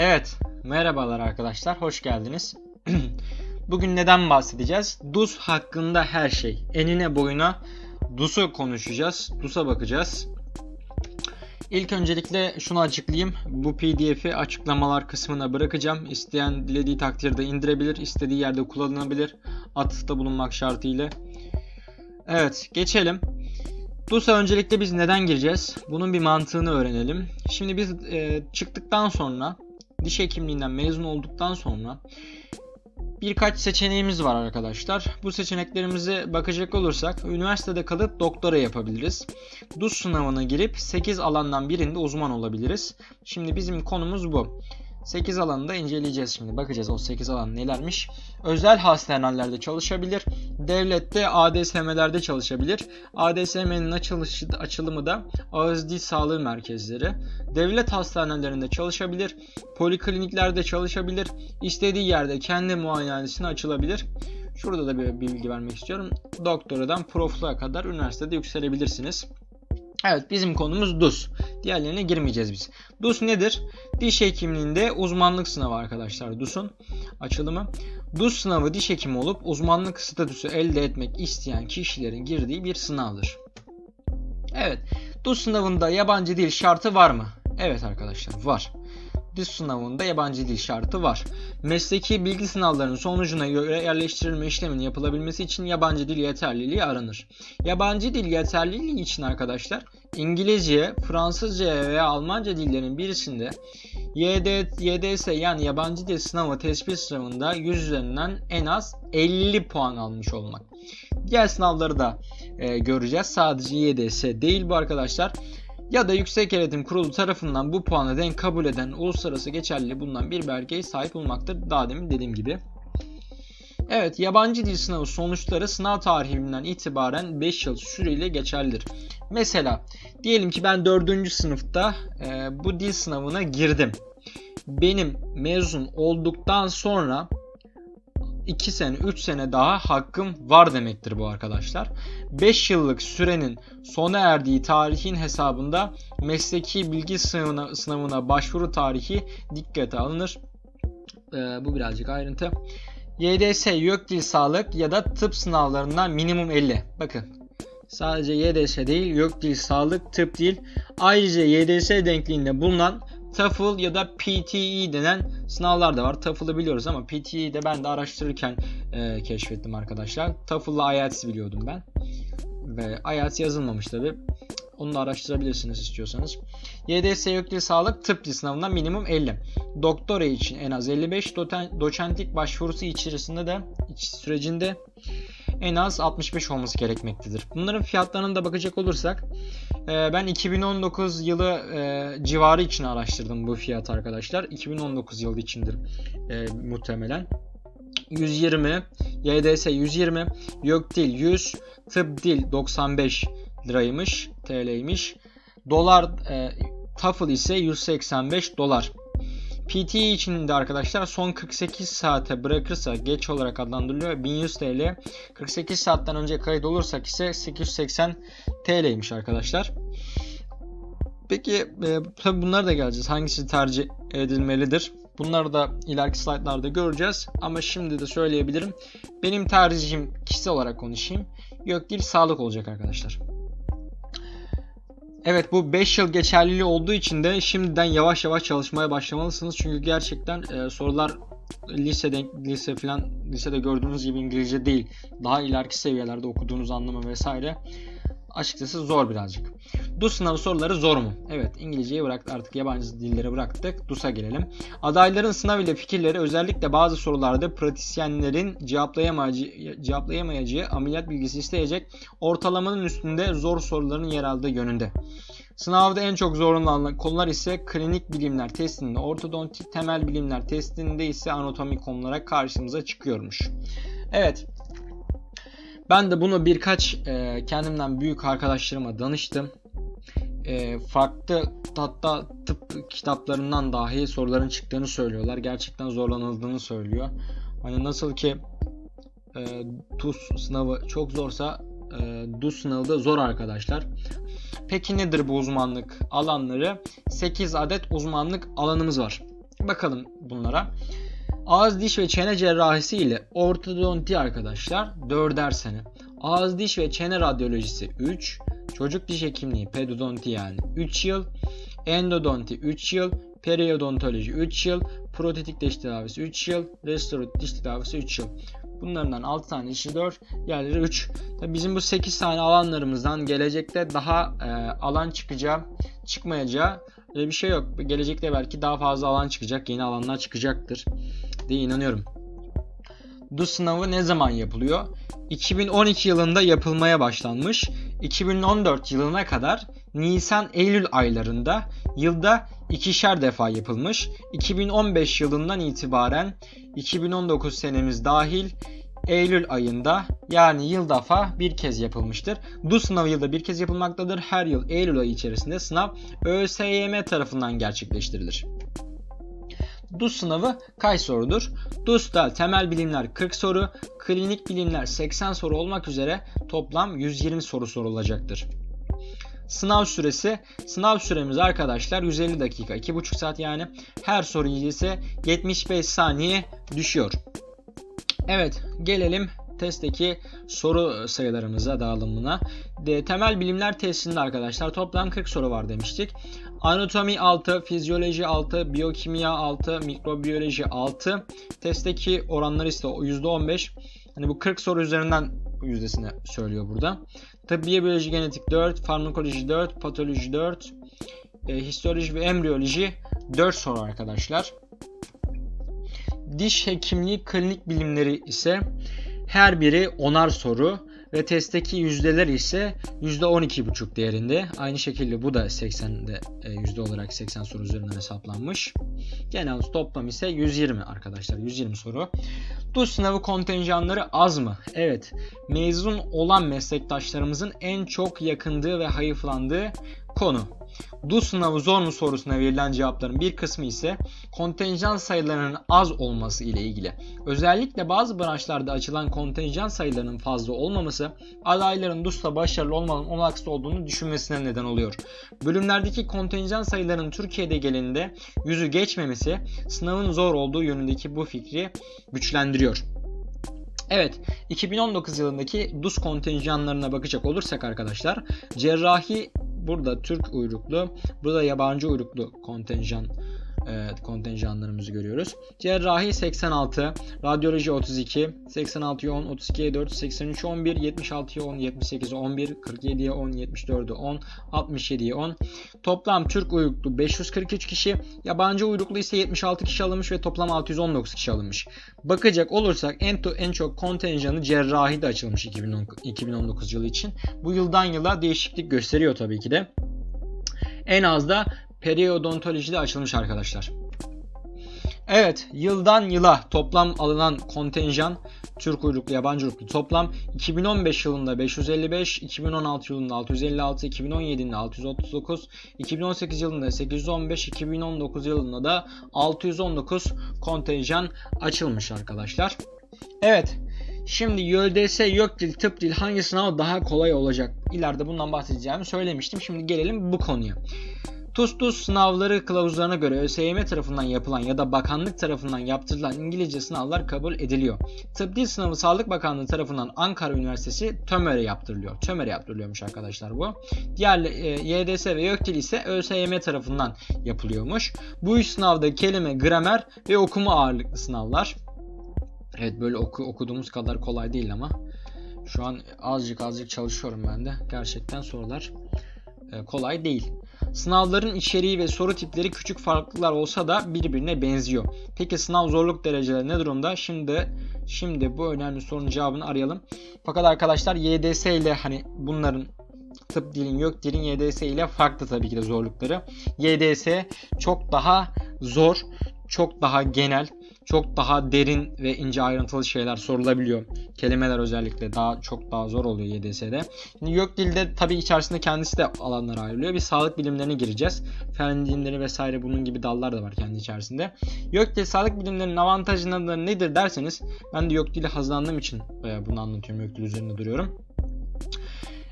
Evet, merhabalar arkadaşlar, hoş geldiniz. Bugün neden bahsedeceğiz? DUS hakkında her şey. Enine boyuna DUS'u konuşacağız, DUS'a bakacağız. İlk öncelikle şunu açıklayayım. Bu pdf'i açıklamalar kısmına bırakacağım. İsteyen dilediği takdirde indirebilir, istediği yerde kullanılabilir. Atıfta bulunmak şartıyla. Evet, geçelim. DUS'a öncelikle biz neden gireceğiz? Bunun bir mantığını öğrenelim. Şimdi biz e, çıktıktan sonra diş hekimliğinden mezun olduktan sonra birkaç seçeneğimiz var arkadaşlar. Bu seçeneklerimize bakacak olursak üniversitede kalıp doktora yapabiliriz. DUS sınavına girip 8 alandan birinde uzman olabiliriz. Şimdi bizim konumuz bu. 8 alanı da inceleyeceğiz şimdi. Bakacağız o 8 alan nelermiş. Özel hastanelerde çalışabilir. Devlette ADSM'lerde çalışabilir. ADSM'nin açılışı, açılımı da ağız dil sağlığı merkezleri. Devlet hastanelerinde çalışabilir. Polikliniklerde çalışabilir. İstediği yerde kendi muayenehanesine açılabilir. Şurada da bir bilgi vermek istiyorum. Doktoradan profluğa kadar üniversitede yükselebilirsiniz. Evet bizim konumuz DUS. Diğerlerine girmeyeceğiz biz. DUS nedir? Diş hekimliğinde uzmanlık sınavı arkadaşlar DUS'un açılımı. DUS sınavı diş hekimi olup uzmanlık statüsü elde etmek isteyen kişilerin girdiği bir sınavdır. Evet. DUS sınavında yabancı dil şartı var mı? Evet arkadaşlar var. DUS sınavında yabancı dil şartı var. Mesleki bilgi sınavlarının sonucuna göre yerleştirilme işleminin yapılabilmesi için yabancı dil yeterliliği aranır. Yabancı dil yeterliliği için arkadaşlar İngilizce, Fransızca veya Almanca dillerinin birisinde YD, YDS yani yabancı dil sınavı tespit sınavında 100 üzerinden en az 50 puan almış olmak. Diğer sınavları da e, göreceğiz. Sadece YDS değil bu arkadaşlar ya da Yüksek Öğretim Kurulu tarafından bu puanı denk kabul eden uluslararası geçerli bulunan bir belgeye sahip olmaktır. Daha demin dediğim gibi. Evet, yabancı dil sınavı sonuçları sınav tarihinden itibaren 5 yıl süreyle geçerlidir. Mesela diyelim ki ben 4. sınıfta e, bu dil sınavına girdim. Benim mezun olduktan sonra 2 sene 3 sene daha hakkım var demektir bu arkadaşlar. 5 yıllık sürenin sona erdiği tarihin hesabında mesleki bilgi sınavına, sınavına başvuru tarihi dikkate alınır. Ee, bu birazcık ayrıntı. YDS YÖK Dil Sağlık ya da tıp sınavlarından minimum 50. Bakın sadece YDS değil YÖK Dil Sağlık tıp dil. Ayrıca YDS denkliğinde bulunan TOEFL ya da PTE denen sınavlar da var. TOEFL'ı biliyoruz ama PTE'yi de ben de araştırırken e, keşfettim arkadaşlar. TOEFL'la IELTS biliyordum ben. Ve IELTS yazılmamış tabi. Onu da araştırabilirsiniz istiyorsanız. YDS Yüklü Sağlık Tıp Dil sınavından minimum 50. Doktora için en az 55. Doçentlik başvurusu içerisinde de sürecinde en az 65 olması gerekmektedir. Bunların fiyatlarına da bakacak olursak e, ben 2019 yılı e, civarı için araştırdım bu fiyat arkadaşlar. 2019 yılı içindir e, muhtemelen. 120, YDS 120, YÖK dil 100, tıp dil 95 liraymış, TL'ymiş. Dolar e, TOEFL ise 185 dolar. PTE için de arkadaşlar son 48 saate bırakırsa geç olarak adlandırılıyor. 1100 TL. 48 saatten önce kayıt olursak ise 880 TL'ymiş arkadaşlar. Peki e, tabi bunlara da geleceğiz. Hangisi tercih edilmelidir? Bunları da ileriki slaytlarda göreceğiz. Ama şimdi de söyleyebilirim. Benim tercihim kişisel olarak konuşayım. Yok değil sağlık olacak arkadaşlar. Evet bu 5 yıl geçerliliği olduğu için de şimdiden yavaş yavaş çalışmaya başlamalısınız. Çünkü gerçekten e, sorular lisede lise falan lisede gördüğünüz gibi İngilizce değil. Daha ileriki seviyelerde okuduğunuz anlamı vesaire açıkçası zor birazcık. DUS sınavı soruları zor mu? Evet İngilizceyi bıraktık artık yabancı dilleri bıraktık. DUS'a gelelim. Adayların sınav ile fikirleri özellikle bazı sorularda pratisyenlerin cevaplayamayacağı, cevaplayamayacağı ameliyat bilgisi isteyecek ortalamanın üstünde zor soruların yer aldığı yönünde. Sınavda en çok zorlanılan konular ise klinik bilimler testinde, ortodontik temel bilimler testinde ise anatomi konulara karşımıza çıkıyormuş. Evet, ben de bunu birkaç e, kendimden büyük arkadaşlarıma danıştım. E, farklı hatta tıp kitaplarından dahi soruların çıktığını söylüyorlar. Gerçekten zorlanıldığını söylüyor. Hani nasıl ki e, TUS sınavı çok zorsa e, DUS sınavı da zor arkadaşlar. Peki nedir bu uzmanlık alanları? 8 adet uzmanlık alanımız var. Bakalım bunlara. Ağız diş ve çene cerrahisi ile ortodonti arkadaşlar 4'er sene. Ağız diş ve çene radyolojisi 3. Çocuk diş hekimliği pedodonti yani 3 yıl. Endodonti 3 yıl. Periodontoloji 3 yıl. Protetik diş tedavisi 3 yıl. Restoratif diş tedavisi 3 yıl. Bunlardan 6 tane işi 4, diğerleri 3. Tabii bizim bu 8 tane alanlarımızdan gelecekte daha e, alan çıkacağı, çıkmayacağı öyle bir şey yok. Gelecekte belki daha fazla alan çıkacak, yeni alanlar çıkacaktır diye inanıyorum. Bu sınavı ne zaman yapılıyor? 2012 yılında yapılmaya başlanmış. 2014 yılına kadar Nisan-Eylül aylarında yılda ikişer defa yapılmış. 2015 yılından itibaren 2019 senemiz dahil Eylül ayında yani yıl defa bir kez yapılmıştır. Bu sınav yılda bir kez yapılmaktadır. Her yıl Eylül ayı içerisinde sınav ÖSYM tarafından gerçekleştirilir. DUS sınavı kaç sorudur? DUS'ta temel bilimler 40 soru, klinik bilimler 80 soru olmak üzere toplam 120 soru sorulacaktır. Sınav süresi, sınav süremiz arkadaşlar 150 dakika, 2,5 saat yani. Her soru ise 75 saniye düşüyor. Evet, gelelim testteki soru sayılarımıza, dağılımına. De, temel bilimler testinde arkadaşlar toplam 40 soru var demiştik. Anatomi 6, fizyoloji 6, biyokimya 6, mikrobiyoloji 6. Testteki oranları ise %15. Hani bu 40 soru üzerinden yüzdesini söylüyor burada. Tıbbiye biyoloji genetik 4, farmakoloji 4, patoloji 4, e, histoloji ve embriyoloji 4 soru arkadaşlar. Diş hekimliği klinik bilimleri ise her biri 10'ar soru ve testteki yüzdeler ise %12,5 değerinde. Aynı şekilde bu da 80'de e, yüzde olarak 80 soru üzerinden hesaplanmış. Genel toplam ise 120 arkadaşlar. 120 soru. DUS sınavı kontenjanları az mı? Evet. Mezun olan meslektaşlarımızın en çok yakındığı ve hayıflandığı konu. DUS sınavı zor mu sorusuna verilen cevapların bir kısmı ise kontenjan sayılarının az olması ile ilgili. Özellikle bazı branşlarda açılan kontenjan sayılarının fazla olmaması adayların DUS'ta başarılı olmanın olanaksız olduğunu düşünmesine neden oluyor. Bölümlerdeki kontenjan sayılarının Türkiye'de gelinde yüzü geçmemesi sınavın zor olduğu yönündeki bu fikri güçlendiriyor. Evet, 2019 yılındaki DUS kontenjanlarına bakacak olursak arkadaşlar, cerrahi burada Türk uyruklu, burada yabancı uyruklu kontenjan e, kontenjanlarımızı görüyoruz. Cerrahi 86, radyoloji 32, 86'ya 10, 32'ye 4, 83 11, 76'ya 10, 78'e 11, 47'ye 10, 74'e 10, 67'ye 10. Toplam Türk uyruklu 543 kişi, yabancı uyruklu ise 76 kişi alınmış ve toplam 619 kişi alınmış. Bakacak olursak en, en çok kontenjanı cerrahi de açılmış 2010, 2019 yılı için. Bu yıldan yıla değişiklik gösteriyor tabii ki de. En az da periodontolojide açılmış arkadaşlar. Evet, yıldan yıla toplam alınan kontenjan Türk uyruklu, yabancı uyruklu toplam 2015 yılında 555, 2016 yılında 656, 2017 yılında 639, 2018 yılında 815, 2019 yılında da 619 kontenjan açılmış arkadaşlar. Evet, Şimdi YÖDS, YÖKDİL, Tıp Dil hangi sınav daha kolay olacak? İleride bundan bahsedeceğimi söylemiştim. Şimdi gelelim bu konuya. TUS-TUS sınavları kılavuzlarına göre ÖSYM tarafından yapılan ya da bakanlık tarafından yaptırılan İngilizce sınavlar kabul ediliyor. Tıp dil sınavı Sağlık Bakanlığı tarafından Ankara Üniversitesi TÖMER'e yaptırılıyor. TÖMER'e yaptırılıyormuş arkadaşlar bu. Diğer e, YDS ve YÖKDİL ise ÖSYM tarafından yapılıyormuş. Bu üç sınavda kelime, gramer ve okuma ağırlıklı sınavlar. Evet böyle oku, okuduğumuz kadar kolay değil ama şu an azıcık azıcık çalışıyorum ben de. Gerçekten sorular kolay değil. Sınavların içeriği ve soru tipleri küçük farklılıklar olsa da birbirine benziyor. Peki sınav zorluk dereceleri ne durumda? Şimdi şimdi bu önemli sorunun cevabını arayalım. Fakat arkadaşlar YDS ile hani bunların tıp dilin yok dilin YDS ile farklı tabii ki de zorlukları. YDS çok daha zor, çok daha genel, çok daha derin ve ince ayrıntılı şeyler sorulabiliyor. Kelimeler özellikle daha çok daha zor oluyor YDS'de. Şimdi yok dilde tabii içerisinde kendisi de alanlara ayrılıyor. Bir sağlık bilimlerine gireceğiz. Fen bilimleri vesaire bunun gibi dallar da var kendi içerisinde. Yok dil sağlık bilimlerinin avantajları nedir derseniz ben de yok dili hazırlandığım için e, bunu anlatıyorum. Yok dil üzerinde duruyorum.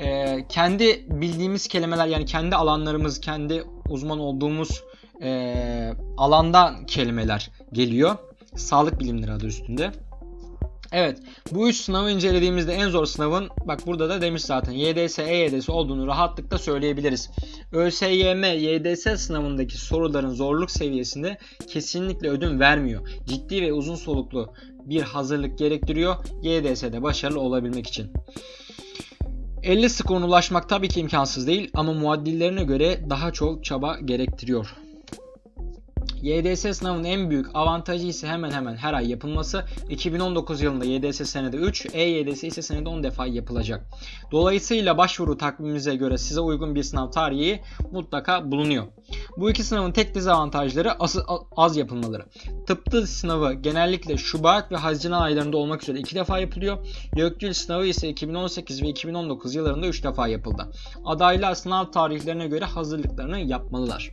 Ee, kendi bildiğimiz kelimeler yani kendi alanlarımız, kendi uzman olduğumuz e, alandan kelimeler geliyor. Sağlık bilimleri adı üstünde. Evet bu üç sınavı incelediğimizde en zor sınavın bak burada da demiş zaten YDS, EYDS olduğunu rahatlıkla söyleyebiliriz. ÖSYM, YDS sınavındaki soruların zorluk seviyesinde kesinlikle ödün vermiyor. Ciddi ve uzun soluklu bir hazırlık gerektiriyor YDS'de başarılı olabilmek için. 50 skoruna ulaşmak tabii ki imkansız değil ama muaddillerine göre daha çok çaba gerektiriyor. YDS sınavının en büyük avantajı ise hemen hemen her ay yapılması. 2019 yılında YDS senede 3, EYDS ise senede 10 defa yapılacak. Dolayısıyla başvuru takvimimize göre size uygun bir sınav tarihi mutlaka bulunuyor. Bu iki sınavın tek dezavantajları az, az yapılmaları. Tıptı sınavı genellikle Şubat ve Haziran aylarında olmak üzere iki defa yapılıyor. YÖKDİL sınavı ise 2018 ve 2019 yıllarında 3 defa yapıldı. Adaylar sınav tarihlerine göre hazırlıklarını yapmalılar.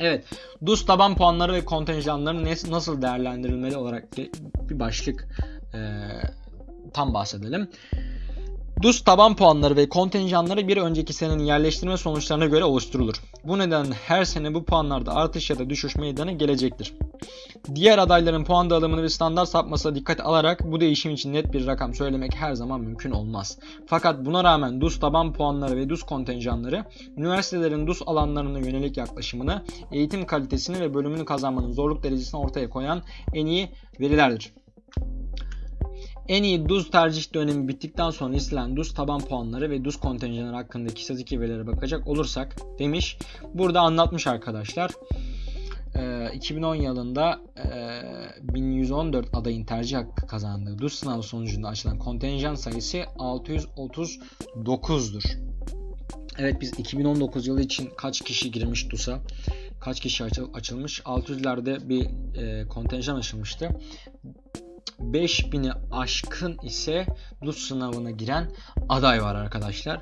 Evet, DUS taban puanları ve kontenjanları nasıl değerlendirilmeli olarak bir başlık e, tam bahsedelim. DUS taban puanları ve kontenjanları bir önceki senenin yerleştirme sonuçlarına göre oluşturulur. Bu nedenle her sene bu puanlarda artış ya da düşüş meydana gelecektir. Diğer adayların puan dağılımını ve standart sapmasına dikkat alarak bu değişim için net bir rakam söylemek her zaman mümkün olmaz. Fakat buna rağmen DUS taban puanları ve DUS kontenjanları üniversitelerin DUS alanlarına yönelik yaklaşımını, eğitim kalitesini ve bölümünü kazanmanın zorluk derecesini ortaya koyan en iyi verilerdir. En iyi DUZ tercih dönemi bittikten sonra istenen DUZ taban puanları ve DUZ kontenjanları hakkındaki istatistik verilere bakacak olursak demiş. Burada anlatmış arkadaşlar. 2010 yılında 1114 adayın tercih hakkı kazandığı DUS sınavı sonucunda açılan kontenjan sayısı 639'dur. Evet biz 2019 yılı için kaç kişi girmiş DUS'a? Kaç kişi açılmış? 600'lerde bir kontenjan açılmıştı. 5000'i aşkın ise DUS sınavına giren aday var arkadaşlar.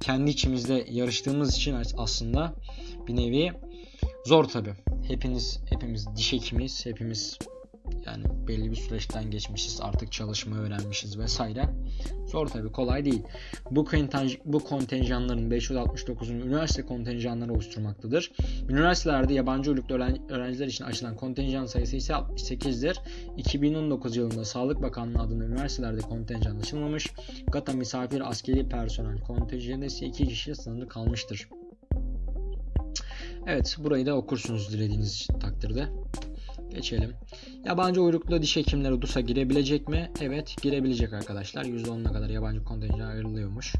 Kendi içimizde yarıştığımız için aslında bir nevi zor tabi. Hepiniz hepimiz diş hekimiyiz. Hepimiz yani belli bir süreçten geçmişiz. Artık çalışma öğrenmişiz vesaire. Zor tabi kolay değil. Bu, kontenj bu kontenjanların 569'un üniversite kontenjanları oluşturmaktadır. Üniversitelerde yabancı uyruklu öğrenciler için açılan kontenjan sayısı ise 68'dir. 2019 yılında Sağlık Bakanlığı adına üniversitelerde kontenjan açılmamış. GATA misafir askeri personel kontenjanı ise 2 kişiye sınırlı kalmıştır. Evet burayı da okursunuz dilediğiniz takdirde. Geçelim. Yabancı uyruklu diş hekimleri DUS'a girebilecek mi? Evet girebilecek arkadaşlar. %10'una kadar yabancı kontenjan ayrılıyormuş.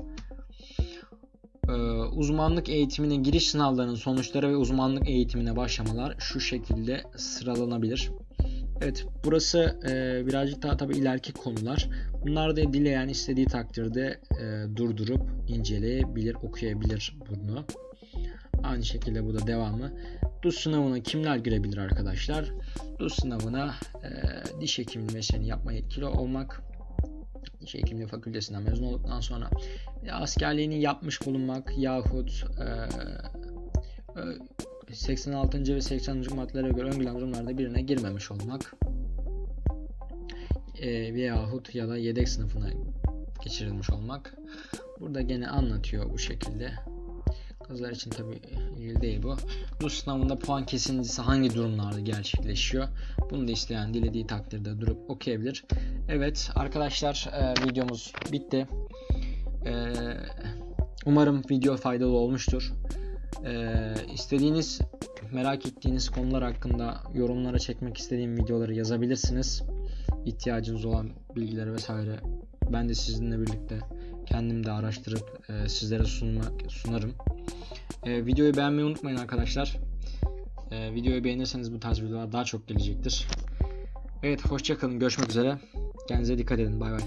Ee, uzmanlık eğitimine giriş sınavlarının sonuçları ve uzmanlık eğitimine başlamalar şu şekilde sıralanabilir. Evet burası e, birazcık daha tabi ileriki konular. Bunlar da dileyen istediği takdirde e, durdurup inceleyebilir, okuyabilir bunu. Aynı şekilde bu da devamı. DUS sınavına kimler girebilir arkadaşlar? DUS sınavına e, diş hekimliği mesleğini yapma yetkili olmak, diş hekimliği fakültesinden mezun olduktan sonra askerliğini yapmış bulunmak yahut e, 86. ve 80. maddelere göre öngörülen durumlarda birine girmemiş olmak e, veyahut ya da yedek sınıfına geçirilmiş olmak. Burada gene anlatıyor bu şekilde. Kızlar için tabi ilgili değil bu. Bu sınavında puan kesintisi hangi durumlarda gerçekleşiyor? Bunu da isteyen dilediği takdirde durup okuyabilir. Evet arkadaşlar e, videomuz bitti. E, umarım video faydalı olmuştur. E, istediğiniz merak ettiğiniz konular hakkında yorumlara çekmek istediğim videoları yazabilirsiniz. İhtiyacınız olan bilgiler vesaire ben de sizinle birlikte kendim de araştırıp e, sizlere sunmak sunarım. E, videoyu beğenmeyi unutmayın arkadaşlar. E, videoyu beğenirseniz bu tarz videolar daha çok gelecektir. Evet hoşçakalın görüşmek üzere. Kendinize dikkat edin bay bay.